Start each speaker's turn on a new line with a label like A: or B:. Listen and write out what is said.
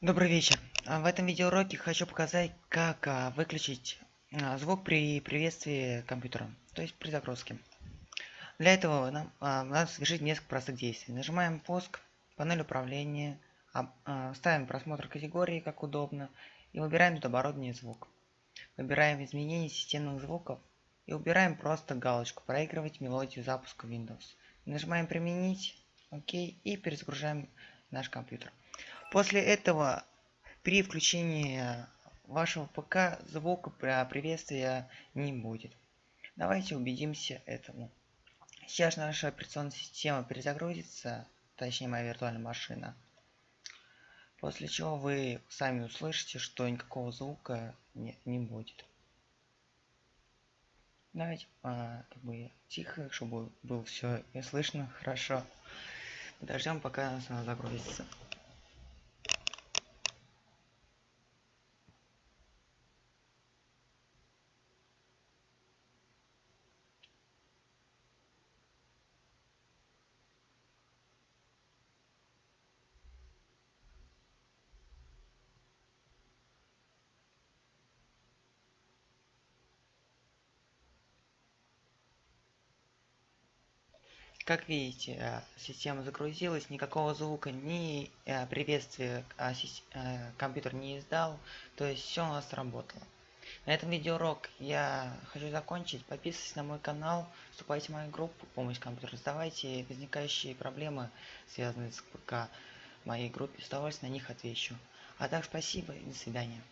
A: Добрый вечер. А, В этом видеоуроке хочу показать, как а, выключить а, звук при приветствии компьютера, то есть при загрузке. Для этого нам надо совершить несколько простых действий. Нажимаем пуск, панель управления, ставим просмотр категории, как удобно, и выбираем тут оборудование звук. Выбираем изменение системных звуков и убираем просто галочку «Проигрывать мелодию запуска Windows». Нажимаем «Применить», ОК, и перезагружаем наш компьютер. После этого при включении вашего ПК звука приветствия не будет. Давайте убедимся этому. Сейчас наша операционная система перезагрузится, точнее моя виртуальная машина. После чего вы сами услышите, что никакого звука не, не будет. Давайте а, как бы тихо, чтобы было все и слышно хорошо. Подождем, пока она загрузится. Как видите, э, система загрузилась, никакого звука, ни э, приветствия э, компьютер не издал, то есть все у нас работало. На этом видеоурок я хочу закончить. Подписывайтесь на мой канал, вступайте в мою группу «Помощь компьютеру», задавайте возникающие проблемы, связанные с ПК в моей группе, с удовольствием на них отвечу. А так спасибо и до свидания.